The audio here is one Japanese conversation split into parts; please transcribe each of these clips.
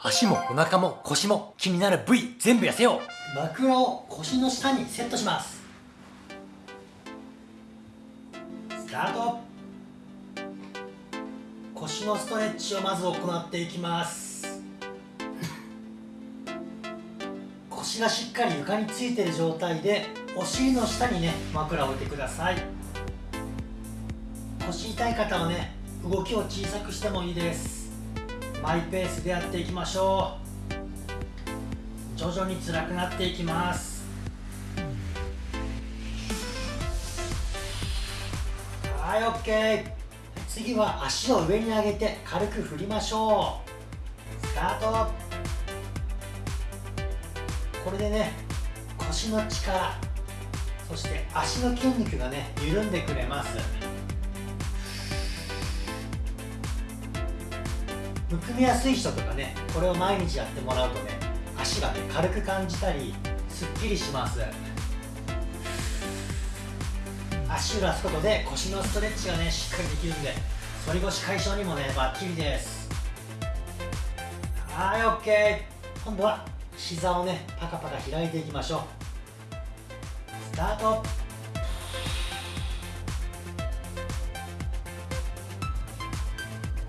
足もお腹も腰も気になる部位全部痩せよう。枕を腰の下にセットします。スタート。腰のストレッチをまず行っていきます。腰がしっかり床についている状態でお尻の下にね枕を置いてください。腰痛い方はね動きを小さくしてもいいです。マイペースでやっていきましょう。徐々に辛くなっていきます。はい OK 次は足を上に上げて軽く振りましょう。スタート。これでね腰の力そして足の筋肉がね緩んでくれます。むくみやすい人とかねこれを毎日やってもらうとね足がね軽く感じたりすっきりします。足を出すことで腰のストレッチがねしっかりできるんで反り腰解消にもねバッチリです。はい OK 今度は膝をねパカパカ開いていきましょう。スタート。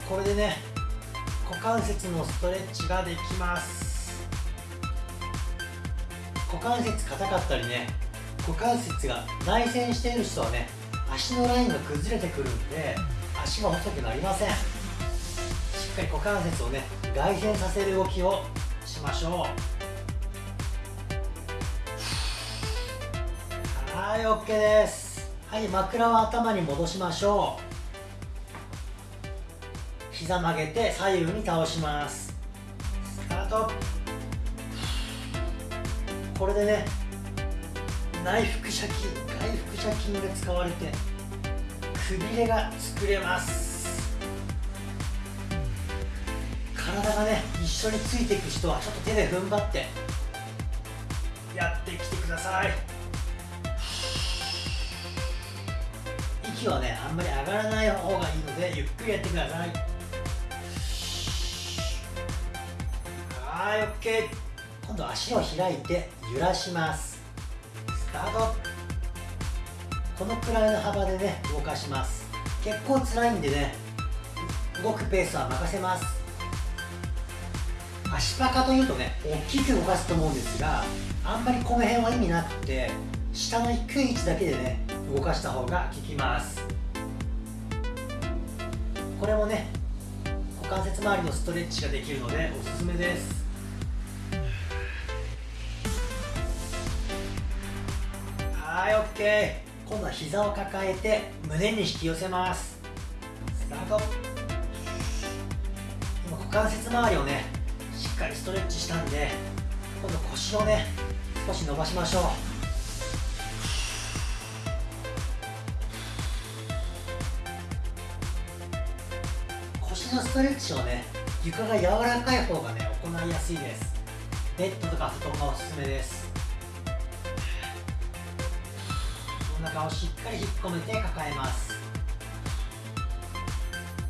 これでね股関節のストレッチができます。股関節硬かったりね股関節が内旋している人はね足のラインが崩れてくるんで足が細くなりません。しっかり股関節をね外旋させる動きをしましょう。はい OK です。はい枕を頭に戻しましょう。膝曲げて左右に倒します。スタート。これでね内腹斜筋外腹斜筋が使われてくびれが作れます。体がね一緒についていく人はちょっと手で踏ん張ってやってきてください。息はねあんまり上がらない方がいいのでゆっくりやってください。はい OK 今度足を開いて揺らします。スタート。このくらいの幅でね動かします。結構辛いんでね動くペースは任せます。足パカというとね大きく動かすと思うんですがあんまりこの辺は意味なくて下の低い位置だけでね動かした方が効きます。これもね股関節周りのストレッチができるのでおすすめです。はい OK 今度は膝を抱えて胸に引き寄せます。スタート。今股関節周りをねしっかりストレッチしたんで今度腰をね少し伸ばしましょう。腰のストレッチをね床が柔らかい方がね行いやすいです。ベッドとか布団がおすすめです。お腹をしっかり引っ込めて抱えます。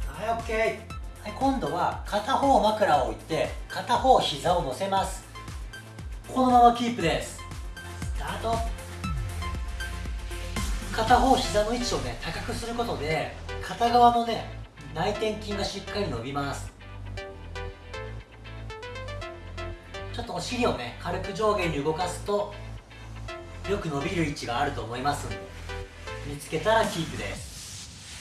はい OK はい今度は片方枕を置いて片方膝を乗せます。このままキープです。スタート。片方膝の位置をね高くすることで片側のね内転筋がしっかり伸びます。ちょっとお尻をね軽く上下に動かすとよく伸びる位置があると思います。んで見つけたらキープです。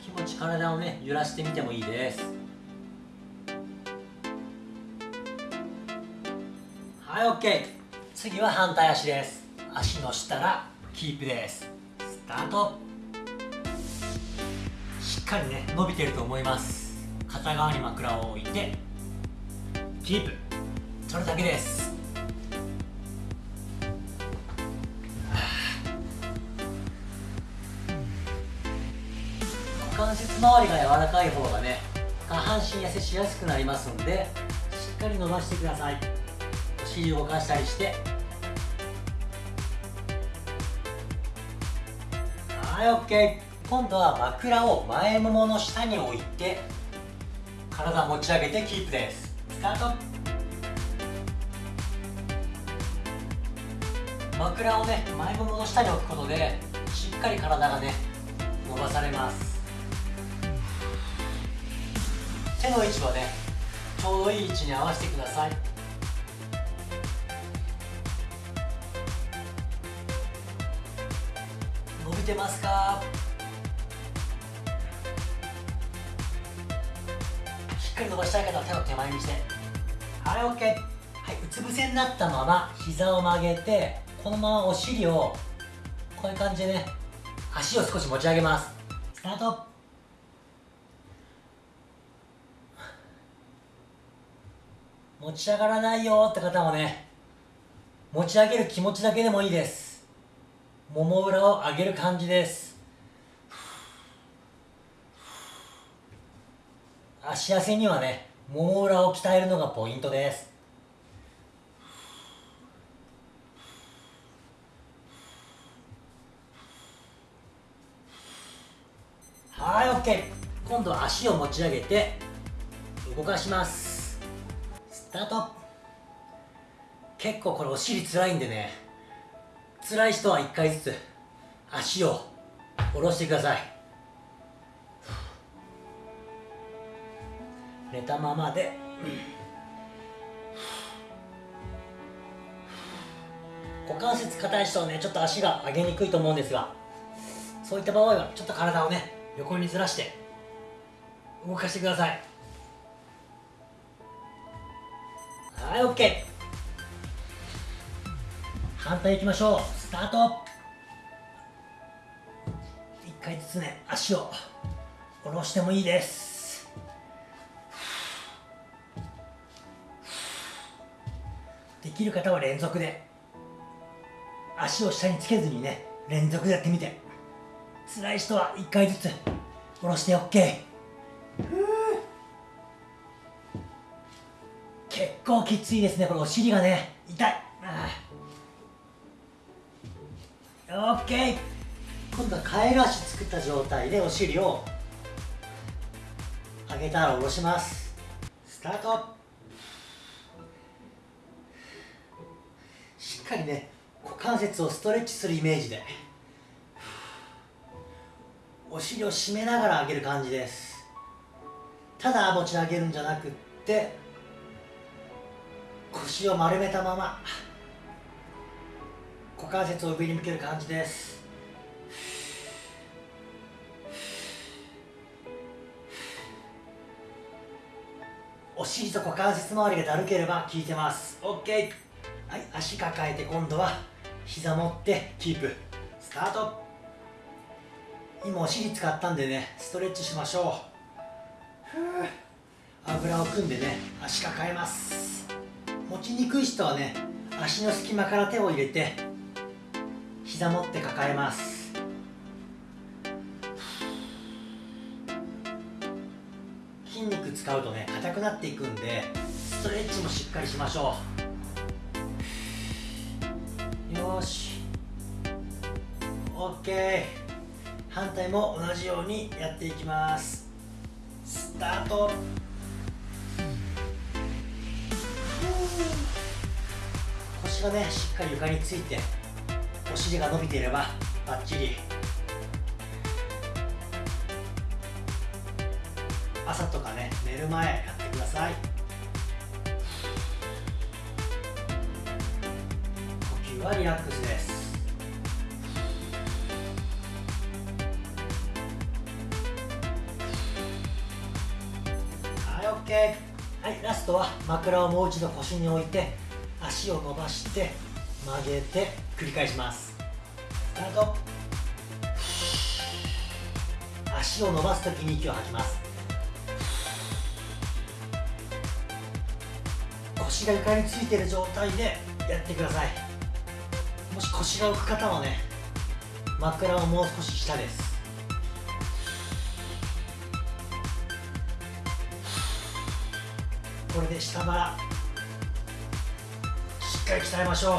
気持ち体をね揺らしてみてもいいです。はい OK 次は反対足です。足の下らキープです。スタート。しっかりね伸びてると思います。片側に枕を置いてキープ。それだけです。関節周りが柔らかい方がね下半身痩せしやすくなりますのでしっかり伸ばしてください。お尻動かしたりして。はい OK 今度は枕を前ももの下に置いて体持ち上げてキープです。スタート。枕をね前ももの下に置くことでしっかり体がね伸ばされます。手の位置はねちょうどいい位置に合わせてください。伸びてますか？しっかり伸ばしたい方は手を手前にして。はい OK はいうつ伏せになったまま膝を曲げてこのままお尻をこういう感じでね足を少し持ち上げます。スタート持ち上がらないよって方もね持ち上げる気持ちだけでもいいです。もも裏を上げる感じです。足痩にはねもも裏を鍛えるのがポイントです。はい OK 今度は足を持ち上げて動かします。タート。結構これお尻つらいんでね。辛い人は1回ずつ足を下ろしてください。寝たままで。股関節硬い人はねちょっと足が上げにくいと思うんですがそういった場合はちょっと体をね横にずらして動かしてください。はい OK 反対いきましょう。スタート。1回ずつね足を下ろしてもいいです。できる方は連続で。足を下につけずにね連続でやってみて。辛い人は1回ずつ下ろして OK 構きついですねこれお尻がね。痛い。あ OK 今度はカエル足作った状態でお尻を上げたら下ろします。スタート。しっかりね股関節をストレッチするイメージで。お尻を締めながら上げる感じです。ただ持ち上げるんじゃなくって腰を丸めたまま。股関節を上に向ける感じです。お尻と股関節周りがだるければ効いてます。OK はい。足抱えて今度は膝持ってキープ。スタート。今お尻使ったんでねストレッチしましょう。あぐらを組んでね足抱えます。持ちにくい人はね足の隙間から手を入れて膝持って抱えます。筋肉使うとね硬くなっていくんでストレッチもしっかりしましょう。よし。OK 反対も同じようにやっていきます。スタート。腰がねしっかり床についてお尻が伸びていればバッチリ。朝とかね寝る前やってください。呼吸はリラックスです。はい OK はいラストは枕をもう一度腰に置いて足を伸ばして曲げて繰り返します。スタート。足を伸ばす時に息を吐きます。腰が床についている状態でやってください。もし腰が浮く方はね枕はもう少し下です。これで下腹しっかり鍛えましょう。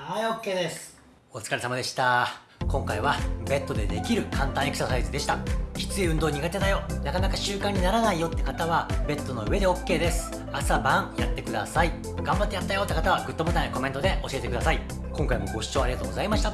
はい OK です。お疲れ様でした。今回はベッドでできる簡単エクササイズでした。きつい運動苦手だよ。なかなか習慣にならないよって方はベッドの上で OK です。朝晩やってください。頑張ってやったよ。って方はグッドボタンやコメントで教えてください。今回もご視聴ありがとうございました。